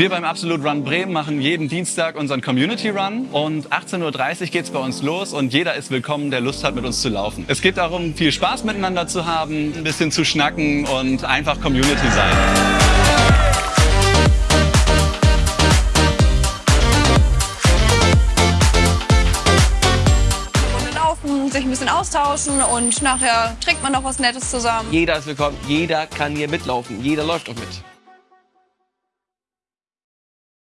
Wir beim Absolut Run Bremen machen jeden Dienstag unseren Community Run und 18.30 Uhr geht's bei uns los und jeder ist willkommen, der Lust hat, mit uns zu laufen. Es geht darum, viel Spaß miteinander zu haben, ein bisschen zu schnacken und einfach Community sein. sich ein bisschen austauschen und nachher trinkt man noch was Nettes zusammen. Jeder ist willkommen, jeder kann hier mitlaufen, jeder läuft auch mit.